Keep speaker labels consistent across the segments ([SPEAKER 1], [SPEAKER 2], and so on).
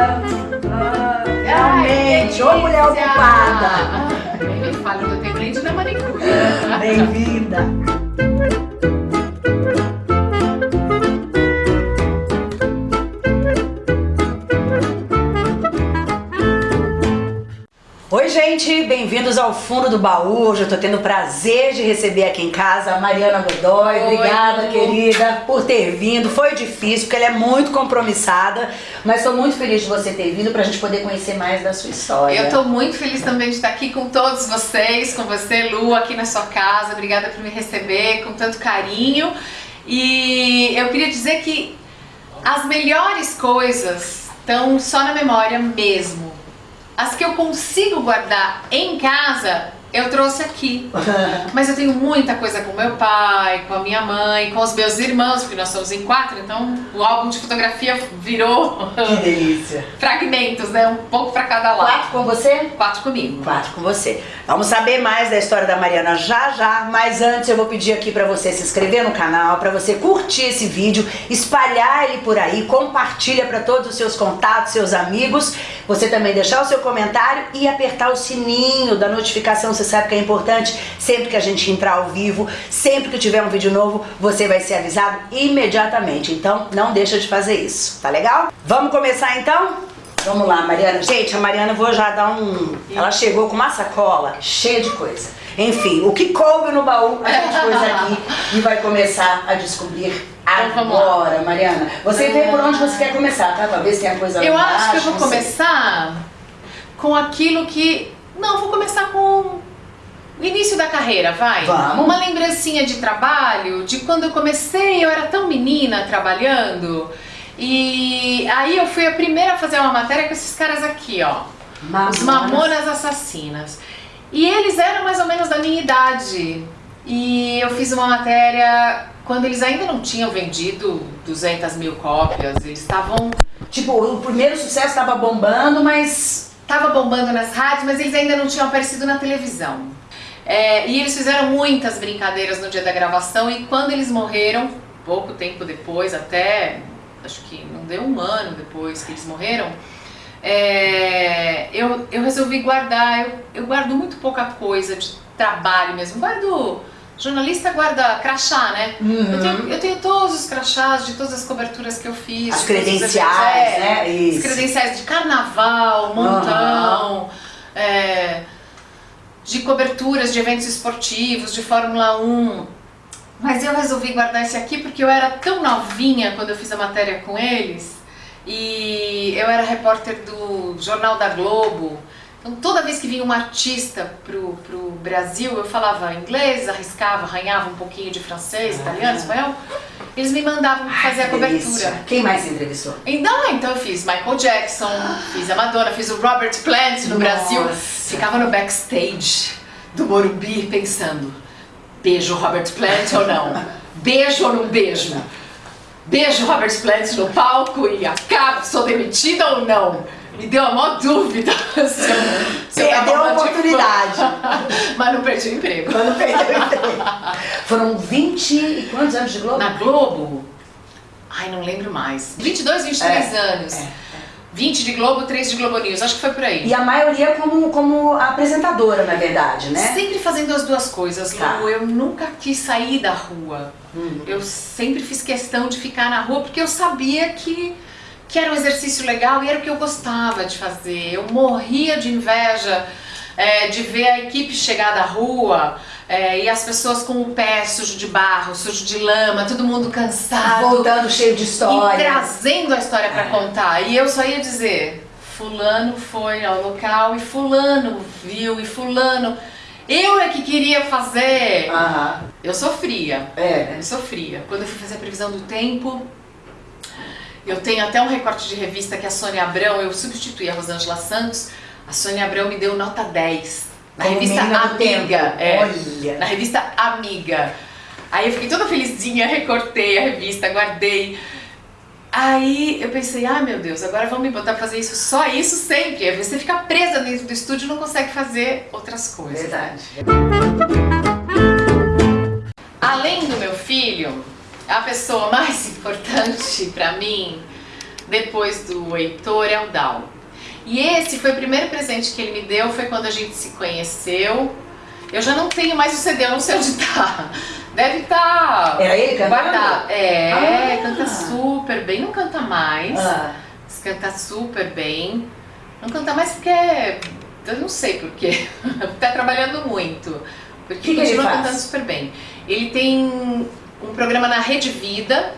[SPEAKER 1] Ah, realmente, ô mulher ocupada.
[SPEAKER 2] Nem me fala, eu tenho cliente da manicure.
[SPEAKER 1] Bem-vinda. Gente, bem-vindos ao Fundo do Baú. Hoje eu tô tendo o prazer de receber aqui em casa a Mariana Godoy.
[SPEAKER 2] Oi,
[SPEAKER 1] Obrigada, querida, por ter vindo. Foi difícil, porque ela é muito compromissada, mas tô muito feliz de você ter vindo pra gente poder conhecer mais da sua história.
[SPEAKER 2] Eu tô muito feliz também de estar aqui com todos vocês, com você, Lu, aqui na sua casa. Obrigada por me receber com tanto carinho. E eu queria dizer que as melhores coisas estão só na memória mesmo. As que eu consigo guardar em casa, eu trouxe aqui. Mas eu tenho muita coisa com meu pai, com a minha mãe, com os meus irmãos, porque nós somos em quatro, então o álbum de fotografia virou
[SPEAKER 1] Que delícia.
[SPEAKER 2] fragmentos, né? Um pouco pra cada lado.
[SPEAKER 1] Quatro com você?
[SPEAKER 2] Quatro comigo.
[SPEAKER 1] Quatro com você. Vamos saber mais da história da Mariana já já, mas antes eu vou pedir aqui pra você se inscrever no canal, pra você curtir esse vídeo, espalhar ele por aí, compartilha pra todos os seus contatos, seus amigos. Você também deixar o seu comentário e apertar o sininho da notificação. Você sabe que é importante sempre que a gente entrar ao vivo, sempre que tiver um vídeo novo, você vai ser avisado imediatamente. Então, não deixa de fazer isso, tá legal? Vamos começar então? Vamos lá, Mariana. Gente, a Mariana, vou já dar um... Ela chegou com uma sacola cheia de coisa. Enfim, o que coube no baú, a gente pôs aqui e vai começar a descobrir
[SPEAKER 2] Então,
[SPEAKER 1] agora, Mariana. Você vê por onde você quer começar, tá? Pra ver se tem a coisa lá
[SPEAKER 2] Eu acho que eu vou começar com aquilo que. Não, vou começar com o início da carreira, vai.
[SPEAKER 1] Vamos.
[SPEAKER 2] Uma lembrancinha de trabalho, de quando eu comecei, eu era tão menina trabalhando. E aí eu fui a primeira a fazer uma matéria com esses caras aqui, ó.
[SPEAKER 1] Mamonas.
[SPEAKER 2] Os Mamonas Assassinas. E eles eram mais ou menos da minha idade. E eu fiz uma matéria quando eles ainda não tinham vendido 200 mil cópias. Eles estavam
[SPEAKER 1] Tipo, o primeiro sucesso tava bombando, mas...
[SPEAKER 2] Tava bombando nas rádios, mas eles ainda não tinham aparecido na televisão. É, e eles fizeram muitas brincadeiras no dia da gravação e quando eles morreram, pouco tempo depois, até acho que não deu um ano depois que eles morreram, é, eu, eu resolvi guardar, eu, eu guardo muito pouca coisa de trabalho mesmo, guardo, jornalista guarda crachá, né?
[SPEAKER 1] Uhum.
[SPEAKER 2] Eu, tenho, eu tenho todos os crachás de todas as coberturas que eu fiz.
[SPEAKER 1] As credenciais,
[SPEAKER 2] é,
[SPEAKER 1] né?
[SPEAKER 2] As
[SPEAKER 1] Isso.
[SPEAKER 2] credenciais de carnaval, montão, é, de coberturas de eventos esportivos, de Fórmula 1. Mas eu resolvi guardar esse aqui porque eu era tão novinha quando eu fiz a matéria com eles e eu era repórter do Jornal da Globo. Então toda vez que vinha um artista pro, pro Brasil, eu falava inglês, arriscava, arranhava um pouquinho de francês, italiano, espanhol. Eles me mandavam fazer a cobertura.
[SPEAKER 1] delícia. Quem mais entrevistou?
[SPEAKER 2] Então, então eu fiz Michael Jackson, fiz a Madonna, fiz o Robert Plant no Brasil.
[SPEAKER 1] Nossa.
[SPEAKER 2] Ficava no backstage do Morumbi pensando, beijo Robert Plant ou não? Beijo ou não beijo? Beijo Robert Plant no palco e acabo, sou demitida ou não? Me deu a maior dúvida se eu, se eu
[SPEAKER 1] Perdeu a oportunidade.
[SPEAKER 2] Mas não perdi o emprego.
[SPEAKER 1] Quando perdeu o emprego. Foram 20 e quantos anos de Globo?
[SPEAKER 2] Na Globo? Ai, não lembro mais. 22, 23
[SPEAKER 1] É,
[SPEAKER 2] anos.
[SPEAKER 1] é,
[SPEAKER 2] 20 de Globo, 3 de Globo News. Acho que foi por aí.
[SPEAKER 1] E a maioria como, como apresentadora, na verdade, né?
[SPEAKER 2] Sempre fazendo as duas coisas, Lu.
[SPEAKER 1] Tá.
[SPEAKER 2] Eu nunca quis sair da rua.
[SPEAKER 1] Uhum.
[SPEAKER 2] Eu sempre fiz questão de ficar na rua porque eu sabia que, que era um exercício legal e era o que eu gostava de fazer. Eu morria de inveja é, de ver a equipe chegar da rua é, e as pessoas com o pé sujo de barro, sujo de lama, todo mundo cansado.
[SPEAKER 1] Voltando cheio de
[SPEAKER 2] E
[SPEAKER 1] história.
[SPEAKER 2] trazendo a história pra
[SPEAKER 1] É.
[SPEAKER 2] contar. E eu só ia dizer, fulano foi ao local e fulano viu e fulano. Eu é que queria fazer.
[SPEAKER 1] Aham.
[SPEAKER 2] Eu sofria.
[SPEAKER 1] É.
[SPEAKER 2] Eu sofria. Quando eu fui fazer a previsão do tempo, eu tenho até um recorte de revista que a Sônia Abrão, eu substituí a Rosângela Santos, a Sônia Abrão me deu nota 10. Na
[SPEAKER 1] Como
[SPEAKER 2] revista Amiga. é.
[SPEAKER 1] Olha.
[SPEAKER 2] Na revista Amiga. Aí eu fiquei toda felizinha, recortei a revista, guardei. Aí eu pensei, ah meu Deus, agora vão me botar pra fazer isso, só isso sempre. Você fica presa dentro do estúdio e não consegue fazer outras coisas.
[SPEAKER 1] Verdade.
[SPEAKER 2] Além do meu filho, a pessoa mais importante pra mim depois do Heitor é o Dal. E esse foi o primeiro presente que ele me deu, foi quando a gente se conheceu. Eu já não tenho mais o CD, eu não sei onde tá. Deve estar.
[SPEAKER 1] Tá Era ele
[SPEAKER 2] cantando? É, ah. canta super bem, não canta mais. Ah. Mas canta super bem. Não canta mais porque. Eu não sei porquê. tá trabalhando muito. Porque
[SPEAKER 1] que continua
[SPEAKER 2] que cantando super bem. Ele tem um programa na Rede Vida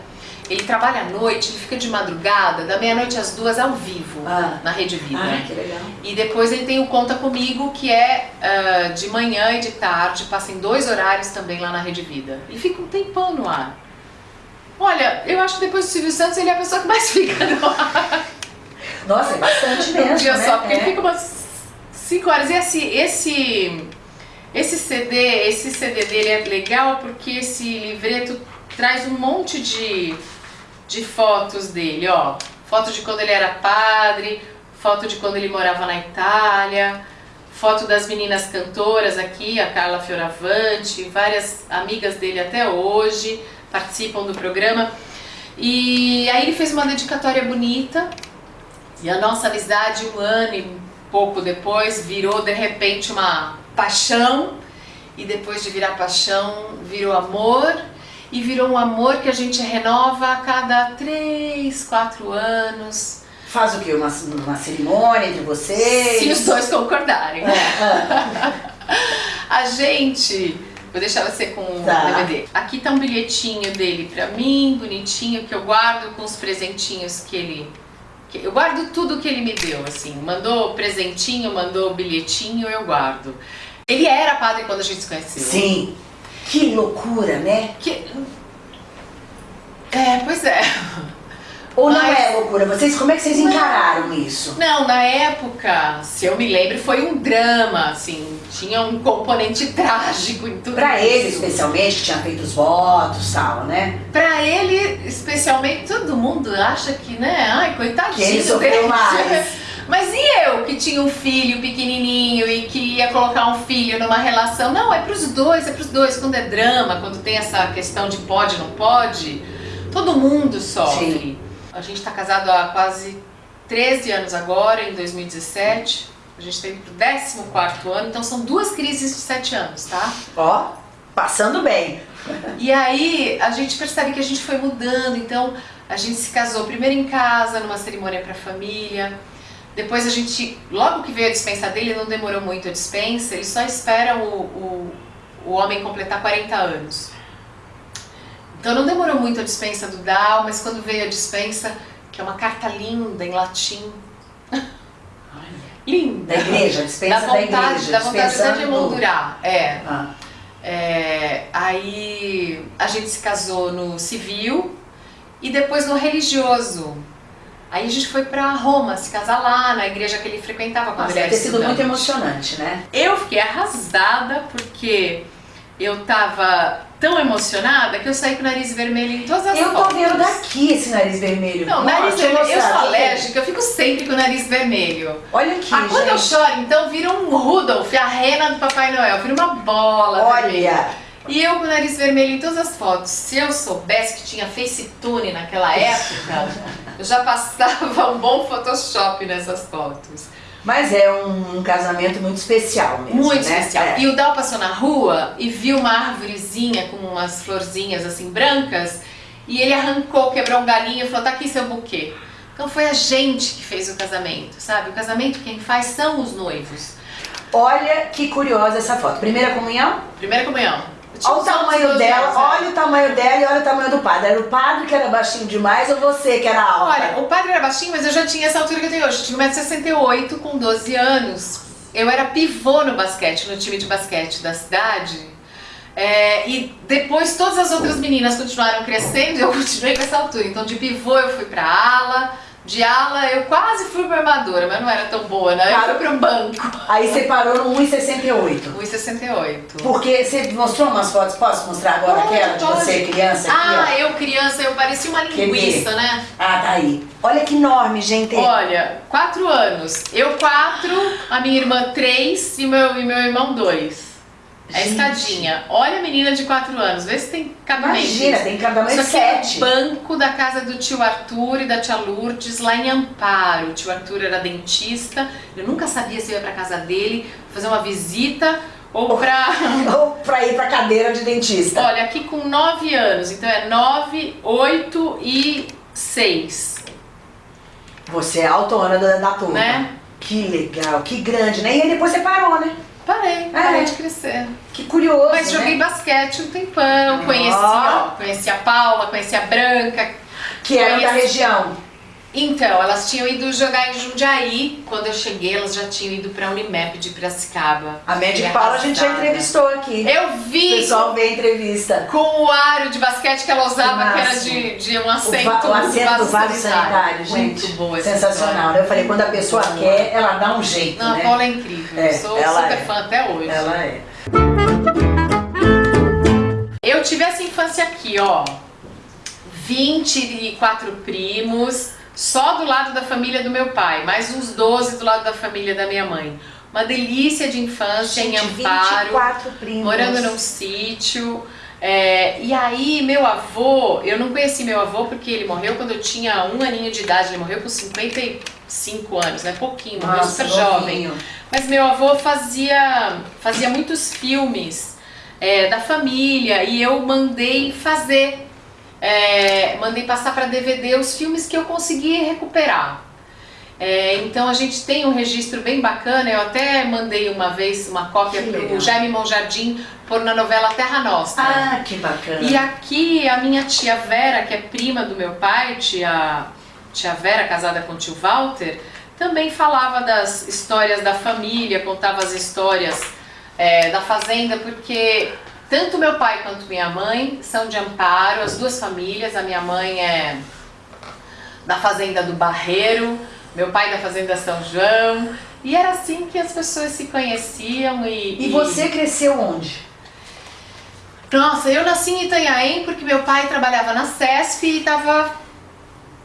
[SPEAKER 2] ele trabalha à noite, ele fica de madrugada, da meia-noite às duas ao vivo, ah. na Rede Vida.
[SPEAKER 1] Ah, que legal.
[SPEAKER 2] E depois ele tem o Conta Comigo, que é uh, de manhã e de tarde, passa em dois horários também lá na Rede Vida. E fica um tempão no ar. Olha, eu acho que depois do Silvio Santos ele é a pessoa que mais fica no ar.
[SPEAKER 1] Nossa, é bastante mesmo,
[SPEAKER 2] Um dia
[SPEAKER 1] né?
[SPEAKER 2] só, porque é. ele fica umas cinco horas. E esse, esse, esse CD, esse CD dele é legal porque esse livreto traz um monte de de fotos dele, ó. Foto de quando ele era padre, foto de quando ele morava na Itália, foto das meninas cantoras aqui, a Carla Fioravante, várias amigas dele até hoje participam do programa. E aí ele fez uma dedicatória bonita e a nossa amizade um ano e pouco depois virou de repente uma paixão e depois de virar paixão virou amor e virou um amor que a gente renova a cada três, quatro anos.
[SPEAKER 1] Faz o que? Uma, uma cerimônia entre vocês?
[SPEAKER 2] Se os dois concordarem. É. a gente... Vou deixar você com o tá. DVD. Aqui tá um bilhetinho dele pra mim, bonitinho, que eu guardo com os presentinhos que ele... Eu guardo tudo que ele me deu, assim. Mandou presentinho, mandou bilhetinho, eu guardo. Ele era padre quando a gente se conheceu.
[SPEAKER 1] Sim. Que loucura, né?
[SPEAKER 2] Que... É, pois é.
[SPEAKER 1] Ou Mas... não é loucura? Vocês, como é que vocês encararam não, isso?
[SPEAKER 2] Não, na época, se eu me lembro, foi um drama, assim, tinha um componente trágico em tudo
[SPEAKER 1] Pra
[SPEAKER 2] isso.
[SPEAKER 1] ele, especialmente, que tinha feito os votos e tal, né?
[SPEAKER 2] Pra ele, especialmente, todo mundo acha que, né, ai, coitadinho
[SPEAKER 1] que ele sofreu mais.
[SPEAKER 2] Mas e eu que tinha um filho pequenininho e que ia colocar um filho numa relação? Não, é pros dois, é pros dois. Quando é drama, quando tem essa questão de pode, não pode, todo mundo sofre. Sim. A gente está casado há quase 13 anos agora, em 2017. A gente tem pro 14 ano, então são duas crises de 7 anos, tá?
[SPEAKER 1] Ó, passando bem.
[SPEAKER 2] E aí a gente percebe que a gente foi mudando, então a gente se casou primeiro em casa, numa cerimônia para família. Depois a gente, logo que veio a dispensa dele, não demorou muito a dispensa, ele só espera o, o, o homem completar 40 anos. Então não demorou muito a dispensa do Dal, mas quando veio a dispensa, que é uma carta linda em latim. linda.
[SPEAKER 1] Da igreja, dispensa
[SPEAKER 2] da vontade,
[SPEAKER 1] da igreja.
[SPEAKER 2] Da vontade até de emoldurar, é. Ah. é. Aí a gente se casou no civil e depois no religioso. Aí a gente foi pra Roma, se casar lá, na igreja que ele frequentava quando
[SPEAKER 1] Nossa,
[SPEAKER 2] ele era
[SPEAKER 1] ter sido muito emocionante, né?
[SPEAKER 2] Eu fiquei arrasada porque eu tava tão emocionada que eu saí com o nariz vermelho em todas as
[SPEAKER 1] eu
[SPEAKER 2] fotos.
[SPEAKER 1] Eu tô vendo daqui esse nariz vermelho.
[SPEAKER 2] Não, Nossa, nariz vermelho. Eu sou alérgica, eu fico sempre com o nariz vermelho.
[SPEAKER 1] Olha aqui,
[SPEAKER 2] ah, Quando eu choro, então vira um Rudolph, a rena do Papai Noel, vira uma bola
[SPEAKER 1] Olha.
[SPEAKER 2] Vermelha. E eu com o nariz vermelho em todas as fotos. Se eu soubesse que tinha FaceTune naquela época, eu já passava um bom Photoshop nessas fotos.
[SPEAKER 1] Mas é um, um casamento muito especial mesmo,
[SPEAKER 2] Muito
[SPEAKER 1] né?
[SPEAKER 2] especial.
[SPEAKER 1] É.
[SPEAKER 2] E o Dal passou na rua e viu uma árvorezinha com umas florzinhas assim brancas e ele arrancou, quebrou um galinho e falou, tá aqui seu buquê. Então foi a gente que fez o casamento, sabe? O casamento quem faz são os noivos.
[SPEAKER 1] Olha que curiosa essa foto. Primeira comunhão?
[SPEAKER 2] Primeira comunhão.
[SPEAKER 1] Olha o tamanho dela, anos, olha o tamanho dela e olha o tamanho do padre. Era o padre que era baixinho demais ou você que era alta?
[SPEAKER 2] Olha, o padre era baixinho, mas eu já tinha essa altura que eu tenho hoje. Eu tinha 1,68m com 12 anos. Eu era pivô no basquete, no time de basquete da cidade. É, e depois todas as outras meninas continuaram crescendo e eu continuei com essa altura. Então de pivô eu fui pra ala, de ala, eu quase fui pra armadura, mas não era tão boa, né? Eu fui pra um banco.
[SPEAKER 1] Aí você parou no 1,68.
[SPEAKER 2] 1,68.
[SPEAKER 1] Porque você mostrou umas fotos, posso mostrar agora pode, aquela de você criança aqui,
[SPEAKER 2] Ah,
[SPEAKER 1] ó.
[SPEAKER 2] eu criança, eu parecia uma linguiça, né?
[SPEAKER 1] Ah, tá aí. Olha que enorme, gente.
[SPEAKER 2] Olha, quatro anos. Eu quatro, a minha irmã três e meu, e meu irmão dois. É a escadinha. Olha a menina de 4 anos, vê se tem cabimento.
[SPEAKER 1] Imagina, tem cabimento
[SPEAKER 2] Isso aqui é
[SPEAKER 1] sete.
[SPEAKER 2] o banco da casa do tio Arthur e da tia Lourdes, lá em Amparo. O tio Arthur era dentista, eu nunca sabia se eu ia pra casa dele fazer uma visita ou pra...
[SPEAKER 1] Ou pra ir pra cadeira de dentista.
[SPEAKER 2] Olha, aqui com 9 anos, então é 9, 8 e 6,
[SPEAKER 1] Você é a autona da, da turma.
[SPEAKER 2] né?
[SPEAKER 1] Que legal, que grande, né? E aí depois você parou, né?
[SPEAKER 2] Parei,
[SPEAKER 1] É.
[SPEAKER 2] parei de crescer.
[SPEAKER 1] Que curioso,
[SPEAKER 2] Mas joguei
[SPEAKER 1] né?
[SPEAKER 2] basquete um tempão,
[SPEAKER 1] Ó.
[SPEAKER 2] conheci, ó, conheci a Paula, conheci a Branca.
[SPEAKER 1] Que era da
[SPEAKER 2] conheci-
[SPEAKER 1] região.
[SPEAKER 2] Então, elas tinham ido jogar em Jundiaí. Quando eu cheguei, elas já tinham ido pra Unimap de Piracicaba.
[SPEAKER 1] A
[SPEAKER 2] Fiquei
[SPEAKER 1] Paula a gente já
[SPEAKER 2] arrasada.
[SPEAKER 1] entrevistou aqui.
[SPEAKER 2] Eu
[SPEAKER 1] O
[SPEAKER 2] vi
[SPEAKER 1] pessoal vê a entrevista.
[SPEAKER 2] com o aro de basquete que ela usava,
[SPEAKER 1] Que
[SPEAKER 2] era de, de um
[SPEAKER 1] O,
[SPEAKER 2] assento,
[SPEAKER 1] va- o assento do vaso sanitário, gente.
[SPEAKER 2] Muito boa
[SPEAKER 1] Sensacional,
[SPEAKER 2] história.
[SPEAKER 1] né? Eu falei, quando a pessoa
[SPEAKER 2] Muito
[SPEAKER 1] quer,
[SPEAKER 2] boa.
[SPEAKER 1] ela dá um jeito,
[SPEAKER 2] Não, a
[SPEAKER 1] né?
[SPEAKER 2] Paula é incrível.
[SPEAKER 1] É,
[SPEAKER 2] eu sou super
[SPEAKER 1] é.
[SPEAKER 2] fã até hoje.
[SPEAKER 1] Ela é.
[SPEAKER 2] Eu tive essa infância aqui, ó. 24 primos, só do lado da família do meu pai, mais uns 12 do lado da família da minha mãe. Uma delícia de infância em
[SPEAKER 1] Gente,
[SPEAKER 2] Amparo,
[SPEAKER 1] 24 primos.
[SPEAKER 2] morando num sítio. É, e aí, meu avô, eu não conheci meu avô porque ele morreu quando eu tinha um aninho de idade, ele morreu com 55 anos, né? Pouquinho, morreu
[SPEAKER 1] Nossa,
[SPEAKER 2] super jovem. Mas meu avô fazia, fazia muitos filmes é, da família e eu mandei fazer, é, mandei passar para DVD os filmes que eu consegui recuperar. É, então a gente tem um registro bem bacana, eu até mandei uma vez uma cópia para o Jaime Monjardim pôr na novela Terra Nostra.
[SPEAKER 1] Ah, que bacana.
[SPEAKER 2] E aqui a minha tia Vera, que é prima do meu pai, tia, tia Vera, casada com o tio Walter, também falava das histórias da família, contava as histórias é, da fazenda, porque tanto meu pai quanto minha mãe são de Amparo, as duas famílias, a minha mãe é da fazenda do Barreiro, meu pai da fazenda São João, e era assim que as pessoas se conheciam e...
[SPEAKER 1] E você cresceu onde?
[SPEAKER 2] Nossa, eu nasci em Itanhaém porque meu pai trabalhava na CESP e tava,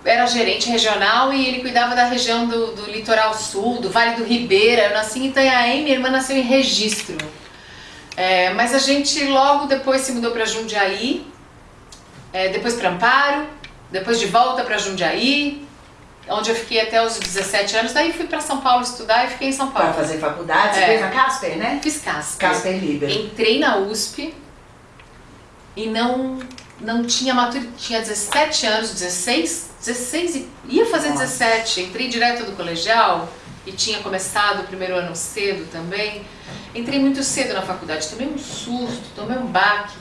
[SPEAKER 2] era gerente regional e ele cuidava da região do, do litoral sul, do Vale do Ribeira. Eu nasci em Itanhaém, minha irmã nasceu em Registro. É, mas a gente logo depois se mudou para Jundiaí, é, depois para Amparo, depois de volta para Jundiaí, onde eu fiquei até os 17 anos. Daí fui para São Paulo estudar e fiquei em São
[SPEAKER 1] Para
[SPEAKER 2] Paulo.
[SPEAKER 1] fazer faculdade, você
[SPEAKER 2] É.
[SPEAKER 1] fez na Casper, né?
[SPEAKER 2] Fiz casca.
[SPEAKER 1] Casper Liber.
[SPEAKER 2] Entrei na USP e não não tinha maturidade, tinha 17 anos, 16, 16 e ia fazer
[SPEAKER 1] Nossa.
[SPEAKER 2] 17. Entrei direto do colegial e tinha começado o primeiro ano cedo também. Entrei muito cedo na faculdade, tomei um susto, tomei um baque.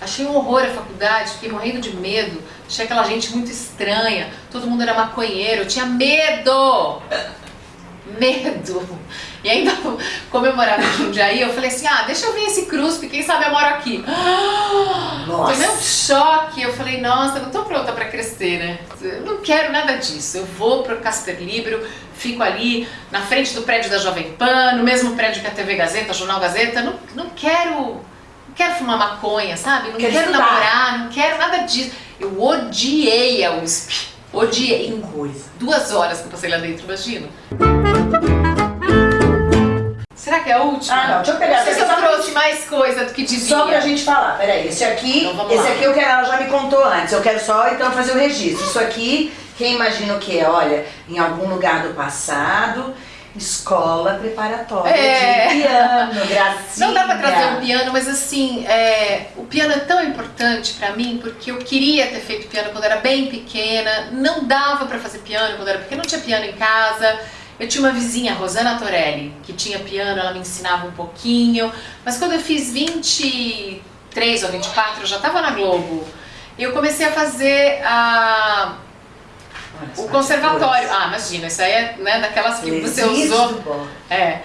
[SPEAKER 2] Achei um horror a faculdade, fiquei morrendo de medo. Achei aquela gente muito estranha, todo mundo era maconheiro, eu tinha medo! Medo! E ainda, como eu morava em Jundiaí, eu falei assim, ah, deixa eu ver esse CRUSP, quem sabe eu moro aqui.
[SPEAKER 1] Nossa.
[SPEAKER 2] Tomei um choque, eu falei, nossa, eu não tô pronta pra crescer, né? Eu não quero nada disso. Eu vou pro Casper Libro, fico ali na frente do prédio da Jovem Pan, no mesmo prédio que a TV Gazeta, Jornal Gazeta. Não, não quero. Não quero fumar maconha, sabe? Não
[SPEAKER 1] Quer
[SPEAKER 2] quero
[SPEAKER 1] estudar.
[SPEAKER 2] namorar, não quero nada disso. Eu odiei a USP. Odiei. Em
[SPEAKER 1] coisa.
[SPEAKER 2] duas horas que eu passei lá dentro, imagina. Será que é a última?
[SPEAKER 1] Ah, não, deixa eu pegar.
[SPEAKER 2] Não sei se eu trouxe mais coisa do que devia.
[SPEAKER 1] Só pra gente falar, peraí, esse aqui,
[SPEAKER 2] Então
[SPEAKER 1] esse aqui eu quero, ela já me contou antes, eu quero só então fazer o registro. Isso aqui, quem imagina o que é? Olha, em algum lugar do passado, escola preparatória
[SPEAKER 2] É.
[SPEAKER 1] de piano, gracinha.
[SPEAKER 2] Não dá pra trazer um piano, mas assim, é, o piano é tão importante pra mim porque eu queria ter feito piano quando era bem pequena, não dava pra fazer piano quando era pequena, não tinha piano em casa. Eu tinha uma vizinha, Rosana Torelli, que tinha piano, ela me ensinava um pouquinho, mas quando eu fiz 23 ou 24, eu já tava na Globo. Eu comecei a fazer a,
[SPEAKER 1] Olha, as
[SPEAKER 2] o conservatório. Ah, imagina, isso aí é né, daquelas que você usou é.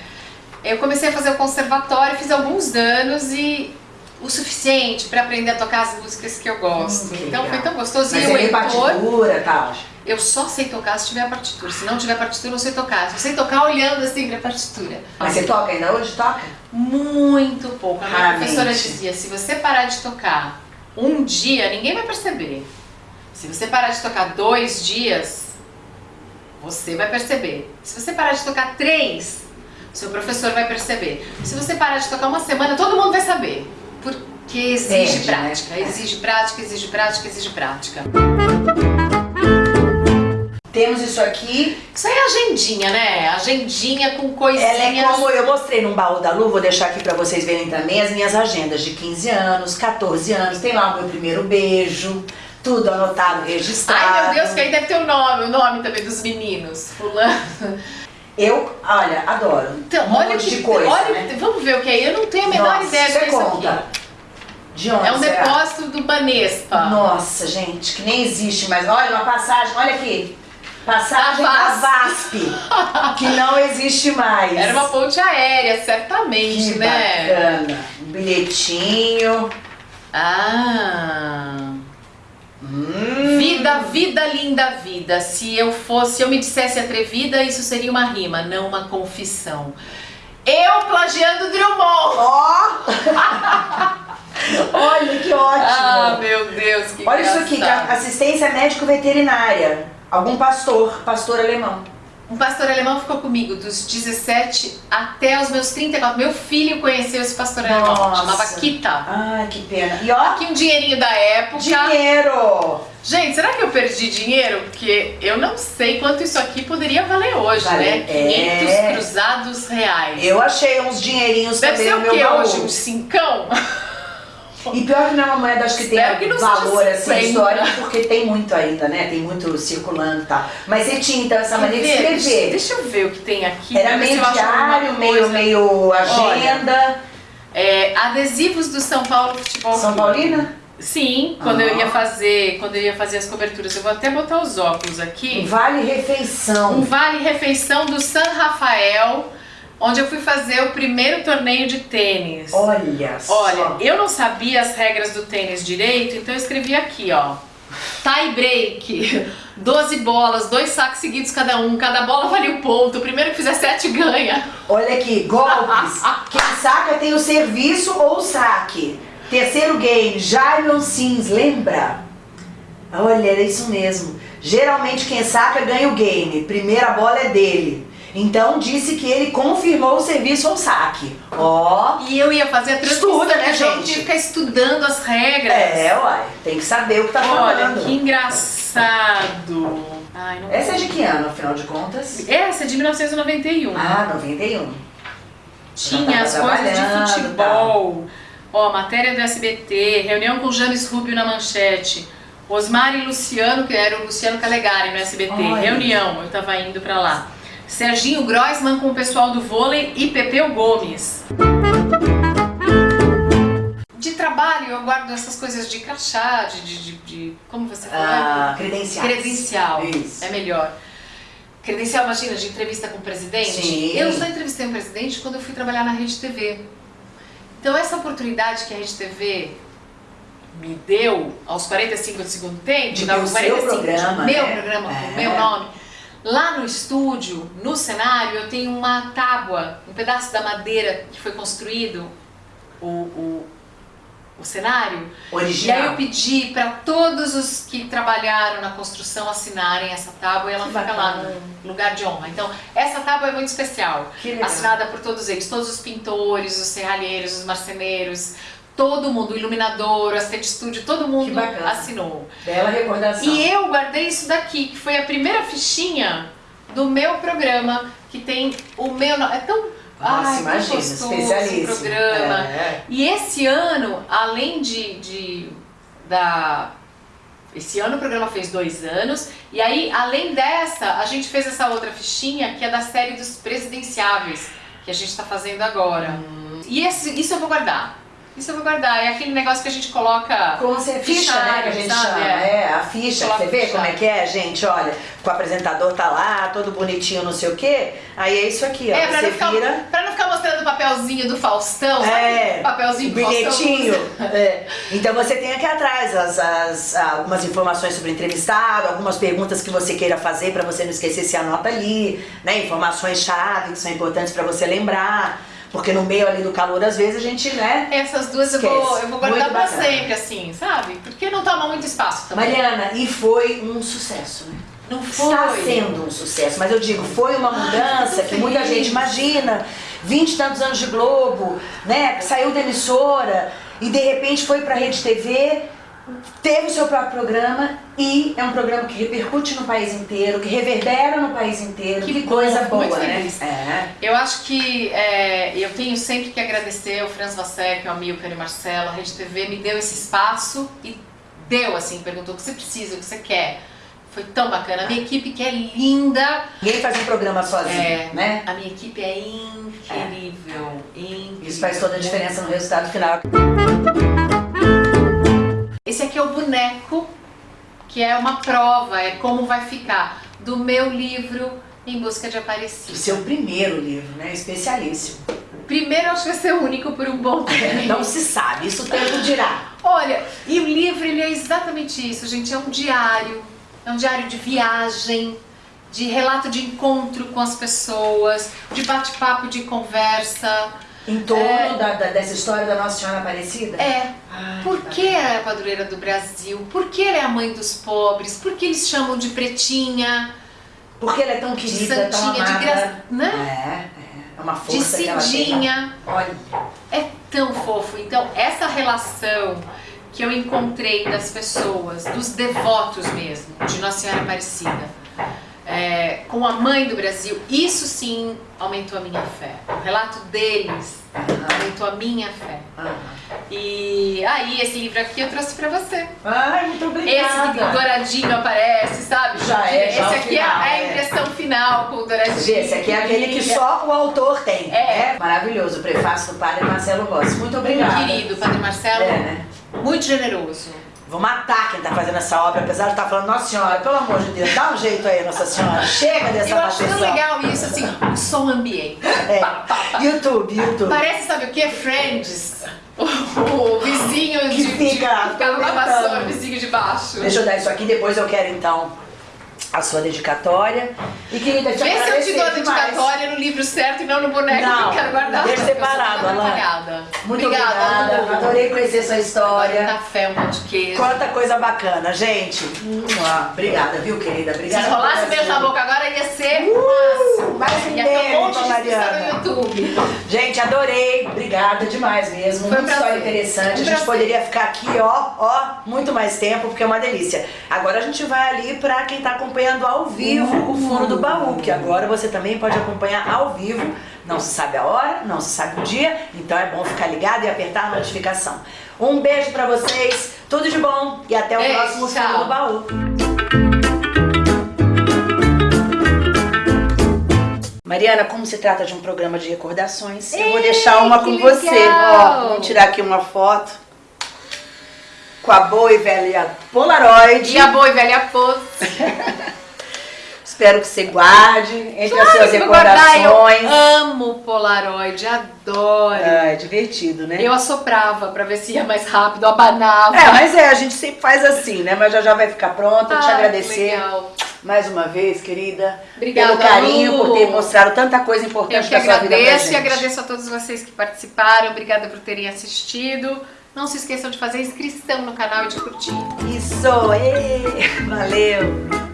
[SPEAKER 2] Eu comecei a fazer o conservatório, fiz alguns anos e o suficiente para aprender a tocar as músicas que eu gosto.
[SPEAKER 1] Hum, que
[SPEAKER 2] então foi
[SPEAKER 1] legal.
[SPEAKER 2] tão gostoso.
[SPEAKER 1] Mas
[SPEAKER 2] e o
[SPEAKER 1] partitura e tal.
[SPEAKER 2] Eu só sei tocar se tiver partitura. Se não tiver partitura, eu não sei tocar. Eu sei tocar olhando assim pra partitura.
[SPEAKER 1] Mas você toca ainda hoje? Toca?
[SPEAKER 2] Muito pouco. A minha
[SPEAKER 1] Raramente.
[SPEAKER 2] professora dizia: se você parar de tocar um dia, ninguém vai perceber. Se você parar de tocar dois dias, você vai perceber. Se você parar de tocar três, seu professor vai perceber. Se você parar de tocar uma semana, todo mundo vai saber. Porque exige
[SPEAKER 1] né?
[SPEAKER 2] prática, exige prática, exige prática, exige prática.
[SPEAKER 1] Temos isso aqui.
[SPEAKER 2] Isso aí é agendinha, né? Agendinha com coisinhas.
[SPEAKER 1] Ela é como eu mostrei num baú da Lu, vou deixar aqui pra vocês verem também as minhas agendas de 15 anos, 14 anos. Tem lá o meu primeiro beijo, tudo anotado, registrado.
[SPEAKER 2] Ai meu Deus, que aí deve ter o nome, o nome também dos meninos. Fulano.
[SPEAKER 1] Eu, olha, adoro.
[SPEAKER 2] Então,
[SPEAKER 1] um
[SPEAKER 2] olha que.
[SPEAKER 1] de coisa,
[SPEAKER 2] olha,
[SPEAKER 1] né?
[SPEAKER 2] Vamos ver o que é. Eu não tenho a menor
[SPEAKER 1] Nossa,
[SPEAKER 2] ideia do
[SPEAKER 1] você
[SPEAKER 2] que é isso
[SPEAKER 1] conta.
[SPEAKER 2] aqui.
[SPEAKER 1] De onde
[SPEAKER 2] É um
[SPEAKER 1] será?
[SPEAKER 2] depósito do Banespa.
[SPEAKER 1] Nossa, gente, que nem existe mais. Olha, uma passagem, olha aqui. Passagem
[SPEAKER 2] Da
[SPEAKER 1] da VASP, que não existe mais.
[SPEAKER 2] Era uma ponte aérea, certamente,
[SPEAKER 1] que
[SPEAKER 2] né?
[SPEAKER 1] bacana. Um bilhetinho.
[SPEAKER 2] Ah.
[SPEAKER 1] Hum.
[SPEAKER 2] Vida, vida, linda vida. Se eu fosse, se eu me dissesse atrevida, isso seria uma rima, não uma confissão. Eu plagiando Drummond.
[SPEAKER 1] Ó! Olha que ótimo.
[SPEAKER 2] Ah, meu Deus, que
[SPEAKER 1] Olha isso aqui,
[SPEAKER 2] engraçado.
[SPEAKER 1] assistência médico-veterinária. Algum pastor, pastor alemão.
[SPEAKER 2] Um pastor alemão ficou comigo dos 17 até os meus 34. Meu filho conheceu esse pastor alemão,
[SPEAKER 1] Nossa.
[SPEAKER 2] chamava Kita.
[SPEAKER 1] Ai, que pena. E ó,
[SPEAKER 2] Aqui um dinheirinho da época.
[SPEAKER 1] dinheiro.
[SPEAKER 2] Gente, será que eu perdi dinheiro? Porque eu não sei quanto isso aqui poderia valer hoje,
[SPEAKER 1] Vale-
[SPEAKER 2] né? 500
[SPEAKER 1] é.
[SPEAKER 2] cruzados reais.
[SPEAKER 1] Eu achei uns dinheirinhos
[SPEAKER 2] Deve
[SPEAKER 1] também
[SPEAKER 2] ser o
[SPEAKER 1] meu
[SPEAKER 2] que
[SPEAKER 1] baú.
[SPEAKER 2] hoje? Um cincão?
[SPEAKER 1] E pior que não é uma moeda, acho que tem
[SPEAKER 2] Espero que não seja
[SPEAKER 1] valor assim,
[SPEAKER 2] 50.
[SPEAKER 1] histórico, porque tem muito ainda, né? Tem muito circulando e tal. Mas você tinha então essa maneira de escrever.
[SPEAKER 2] deixa eu ver o que tem aqui.
[SPEAKER 1] Era meio diário, meio, meio agenda.
[SPEAKER 2] É, adesivos do São Paulo Futebol
[SPEAKER 1] São
[SPEAKER 2] Clube.
[SPEAKER 1] Paulina?
[SPEAKER 2] Sim, quando
[SPEAKER 1] Ah.
[SPEAKER 2] eu ia fazer, quando eu ia fazer as coberturas, eu vou até botar os óculos aqui.
[SPEAKER 1] Vale
[SPEAKER 2] Um
[SPEAKER 1] refeição.
[SPEAKER 2] vale refeição do San Rafael, onde eu fui fazer o primeiro torneio de tênis.
[SPEAKER 1] Olha só.
[SPEAKER 2] Olha, eu não sabia as regras do tênis direito, então eu escrevi aqui, ó. Tie break, 12 bolas, dois saques seguidos cada um, cada bola vale um ponto, o primeiro que fizer sete ganha.
[SPEAKER 1] Olha aqui, golpes. Quem saca tem o serviço ou o saque. Terceiro game, Jailon Sims, lembra? Olha, era isso mesmo. Geralmente quem saca ganha o game. Primeira bola é dele. Então disse que ele confirmou o serviço ou saque. Ó.
[SPEAKER 2] E eu ia fazer a transmissão,
[SPEAKER 1] Estuda, né,
[SPEAKER 2] eu
[SPEAKER 1] gente?
[SPEAKER 2] tinha que ficar estudando as regras.
[SPEAKER 1] É, uai. Tem que saber o que tá
[SPEAKER 2] Olha,
[SPEAKER 1] falando.
[SPEAKER 2] que engraçado. Ai,
[SPEAKER 1] Essa é de que ano, afinal de contas?
[SPEAKER 2] Essa é de 1991.
[SPEAKER 1] Ah, 91.
[SPEAKER 2] Tinha as coisas de futebol. Ó, matéria do SBT, reunião com James Rubio na manchete. Osmar e Luciano, que era o Luciano Calegari no SBT.
[SPEAKER 1] Olha.
[SPEAKER 2] Reunião, eu tava indo pra lá. Serginho Groisman com o pessoal do vôlei e Pepeu Gomes. De trabalho, eu guardo essas coisas de crachá, de. de, de- de- como você falou?
[SPEAKER 1] Ah, credenciais.
[SPEAKER 2] Credencial.
[SPEAKER 1] Isso.
[SPEAKER 2] É melhor. Credencial, imagina, de entrevista com o presidente.
[SPEAKER 1] Sim.
[SPEAKER 2] Eu só entrevistei um presidente quando eu fui trabalhar na Rede TV. Então, essa oportunidade que a Rede TV me deu aos 45 do segundo tempo,
[SPEAKER 1] De
[SPEAKER 2] não,
[SPEAKER 1] ter o seu
[SPEAKER 2] 45,
[SPEAKER 1] programa,
[SPEAKER 2] meu
[SPEAKER 1] né?
[SPEAKER 2] programa, com
[SPEAKER 1] É.
[SPEAKER 2] meu nome. Lá no estúdio, no cenário, eu tenho uma tábua, um pedaço da madeira que foi construído, o, o, o cenário. E aí
[SPEAKER 1] Original.
[SPEAKER 2] eu pedi para todos os que trabalharam na construção assinarem essa tábua e ela
[SPEAKER 1] Que
[SPEAKER 2] fica lá
[SPEAKER 1] bacana.
[SPEAKER 2] no lugar de honra. Então, essa tábua é muito especial. Assinada por todos eles, todos os pintores, os serralheiros, os marceneiros, todo mundo, o iluminador, o assistente de estúdio, todo mundo assinou.
[SPEAKER 1] Bela recordação.
[SPEAKER 2] E eu guardei isso daqui, que foi a primeira fichinha do meu programa, que tem o meu. É tão.
[SPEAKER 1] Nossa,
[SPEAKER 2] ai,
[SPEAKER 1] imagina,
[SPEAKER 2] gostoso o programa.
[SPEAKER 1] É.
[SPEAKER 2] E esse ano, além de, de da esse ano o programa fez dois anos e aí além dessa a gente fez essa outra fichinha que é da série dos presidenciáveis que a gente está fazendo agora.
[SPEAKER 1] Hum.
[SPEAKER 2] E esse, isso eu vou guardar. Isso eu vou guardar. É aquele negócio que a gente coloca.
[SPEAKER 1] Como você ficha, né, que a gente
[SPEAKER 2] Sabe,
[SPEAKER 1] chama.
[SPEAKER 2] é.
[SPEAKER 1] É, a ficha.
[SPEAKER 2] Coloca
[SPEAKER 1] Você vê
[SPEAKER 2] ficha.
[SPEAKER 1] como é que é, gente? Olha, o apresentador tá lá, todo bonitinho, não sei o quê. Aí é isso aqui, ó.
[SPEAKER 2] É, pra
[SPEAKER 1] você
[SPEAKER 2] não, ficar,
[SPEAKER 1] vira.
[SPEAKER 2] pra não ficar mostrando o papelzinho do Faustão?
[SPEAKER 1] É,
[SPEAKER 2] O papelzinho do Faustão.
[SPEAKER 1] bilhetinho. É. Então você tem aqui atrás as, as- algumas informações sobre o entrevistado, algumas perguntas que você queira fazer para você não esquecer, se anota ali, né? Informações-chave que são importantes para você lembrar. Porque no meio ali do calor, às vezes, a gente, né?
[SPEAKER 2] Essas duas eu vou, eu vou guardar
[SPEAKER 1] Muito
[SPEAKER 2] pra
[SPEAKER 1] bacana.
[SPEAKER 2] sempre, assim, sabe? Porque não toma muito espaço também.
[SPEAKER 1] Mariana, e foi um sucesso, né?
[SPEAKER 2] Não foi.
[SPEAKER 1] Está sendo um sucesso, mas eu digo, foi uma mudança
[SPEAKER 2] Ai,
[SPEAKER 1] que muita gente imagina. 20 e tantos anos de Globo, né? Saiu da emissora e de repente foi pra Rede TV, teve o seu próprio programa e é um programa que repercute no país inteiro, que reverbera no país inteiro.
[SPEAKER 2] Que
[SPEAKER 1] Que, coisa boa, né? É.
[SPEAKER 2] Eu acho que é, eu tenho sempre que agradecer o Franz Vassek, o Amilcar e Marcelo, a Rede TV me deu esse espaço e deu assim, perguntou o que você precisa, o que você quer. Foi tão bacana. A minha equipe que é linda,
[SPEAKER 1] Ninguém faz um programa sozinho,
[SPEAKER 2] É.
[SPEAKER 1] né?
[SPEAKER 2] a minha equipe é incrível, incrível.
[SPEAKER 1] Isso faz toda a diferença no resultado final.
[SPEAKER 2] Esse aqui é o boneco, que é uma prova, é como vai ficar, do meu livro Em Busca de
[SPEAKER 1] O
[SPEAKER 2] Aparecida.
[SPEAKER 1] seu primeiro livro, né? Especialíssimo.
[SPEAKER 2] Primeiro, acho que vai ser único por um bom tempo.
[SPEAKER 1] Não se sabe, isso o tempo dirá.
[SPEAKER 2] Olha, e o livro ele é exatamente isso, gente. É um diário, é um diário de viagem, de relato de encontro com as pessoas, de bate-papo, de conversa.
[SPEAKER 1] Em torno
[SPEAKER 2] É.
[SPEAKER 1] da, da- dessa história da Nossa Senhora Aparecida?
[SPEAKER 2] É,
[SPEAKER 1] Ai,
[SPEAKER 2] por
[SPEAKER 1] tá.
[SPEAKER 2] que ela é a padroeira do Brasil? Por que ela é a mãe dos pobres? Por que eles chamam de pretinha,
[SPEAKER 1] Porque ela é tão
[SPEAKER 2] de
[SPEAKER 1] querida, tão
[SPEAKER 2] santinha, de
[SPEAKER 1] amada.
[SPEAKER 2] gra... né?
[SPEAKER 1] É, é. É uma
[SPEAKER 2] De
[SPEAKER 1] força que ela tem. Olha,
[SPEAKER 2] É tão fofo. Então, essa relação que eu encontrei das pessoas, dos devotos mesmo, de Nossa Senhora Aparecida, é, com a mãe do Brasil, isso sim aumentou a minha fé. O relato deles aumentou a minha fé.
[SPEAKER 1] ah.
[SPEAKER 2] E aí, esse livro aqui eu trouxe pra você.
[SPEAKER 1] Ai, muito
[SPEAKER 2] Esse
[SPEAKER 1] obrigada.
[SPEAKER 2] douradinho aparece, sabe?
[SPEAKER 1] Já é, já
[SPEAKER 2] Esse
[SPEAKER 1] o
[SPEAKER 2] aqui
[SPEAKER 1] final,
[SPEAKER 2] é a
[SPEAKER 1] é.
[SPEAKER 2] impressão final com o douradinho.
[SPEAKER 1] Esse aqui é aquele que só o autor tem.
[SPEAKER 2] É.
[SPEAKER 1] Maravilhoso, o prefácio do padre Marcelo Rossi. Muito obrigada.
[SPEAKER 2] Muito querido, Padre Marcelo,
[SPEAKER 1] É, né?
[SPEAKER 2] muito generoso.
[SPEAKER 1] Vou matar quem tá fazendo essa obra, apesar de estar falando, Nossa Senhora, pelo amor de Deus, dá um jeito aí, Nossa Senhora. Chega dessa
[SPEAKER 2] Eu acho tão legal isso, assim, o som ambiente.
[SPEAKER 1] É.
[SPEAKER 2] Pá, pá, pá.
[SPEAKER 1] YouTube, YouTube.
[SPEAKER 2] Parece, sabe o que? Friends. O, vizinho
[SPEAKER 1] Que
[SPEAKER 2] de, de,
[SPEAKER 1] fica
[SPEAKER 2] ficava na
[SPEAKER 1] comentando.
[SPEAKER 2] vassoura, o vizinho de baixo.
[SPEAKER 1] Deixa eu dar isso aqui, depois eu quero então a sua dedicatória. E querida, te
[SPEAKER 2] Vê se eu te dou a
[SPEAKER 1] demais.
[SPEAKER 2] dedicatória no livro certo e não no boneco
[SPEAKER 1] Não,
[SPEAKER 2] que eu quero guardar.
[SPEAKER 1] deixa separado, Alain. Muito
[SPEAKER 2] obrigada.
[SPEAKER 1] obrigada, adorei conhecer sua
[SPEAKER 2] Um
[SPEAKER 1] história.
[SPEAKER 2] café, um pão de queijo.
[SPEAKER 1] Quanta coisa bacana, gente. Mua. Obrigada, viu, querida?
[SPEAKER 2] Se
[SPEAKER 1] Obrigada.
[SPEAKER 2] rolasse
[SPEAKER 1] por
[SPEAKER 2] beijo na boca agora ia ser
[SPEAKER 1] Uh, mais um
[SPEAKER 2] Ia ter um monte de
[SPEAKER 1] Mariana.
[SPEAKER 2] no YouTube.
[SPEAKER 1] Gente, adorei. Obrigada demais mesmo.
[SPEAKER 2] Foi
[SPEAKER 1] Muito história interessante.
[SPEAKER 2] Um
[SPEAKER 1] a gente poderia ficar aqui, ó, ó, muito mais tempo, porque é uma delícia. Agora a gente vai ali pra quem tá acompanhando ao vivo o Fundo do Baú, que agora você também pode acompanhar ao vivo. Não se sabe a hora, não se sabe o dia, então é bom ficar ligado e apertar a notificação. Um beijo pra vocês, tudo de bom e até o
[SPEAKER 2] Beijo,
[SPEAKER 1] próximo
[SPEAKER 2] tchau.
[SPEAKER 1] Fundo do Baú. Mariana, como se trata de um programa de recordações, eu vou
[SPEAKER 2] Ei,
[SPEAKER 1] deixar uma com você.
[SPEAKER 2] legal!
[SPEAKER 1] Ó, vamos tirar aqui uma foto com a boa e velha Polaroid.
[SPEAKER 2] E a boa e velha pose.
[SPEAKER 1] Espero que você guarde entre as
[SPEAKER 2] Claro
[SPEAKER 1] suas
[SPEAKER 2] que eu guardar, eu
[SPEAKER 1] recordações.
[SPEAKER 2] amo Polaroid, adoro.
[SPEAKER 1] Ah, é divertido, né?
[SPEAKER 2] Eu assoprava pra ver se ia mais rápido, abanava.
[SPEAKER 1] É, mas é, a gente sempre faz assim, né? Mas já já vai ficar pronta. Te
[SPEAKER 2] Ai,
[SPEAKER 1] agradecer
[SPEAKER 2] legal.
[SPEAKER 1] mais uma vez, querida.
[SPEAKER 2] Obrigada,
[SPEAKER 1] pelo carinho,
[SPEAKER 2] Lu.
[SPEAKER 1] por ter mostrado tanta coisa
[SPEAKER 2] Eu
[SPEAKER 1] importante
[SPEAKER 2] que
[SPEAKER 1] da sua vida pra
[SPEAKER 2] agradeço
[SPEAKER 1] gente.
[SPEAKER 2] e agradeço a todos vocês que participaram. Obrigada por terem assistido. Não se esqueçam de fazer inscrição no canal e de curtir.
[SPEAKER 1] Isso, ê, valeu.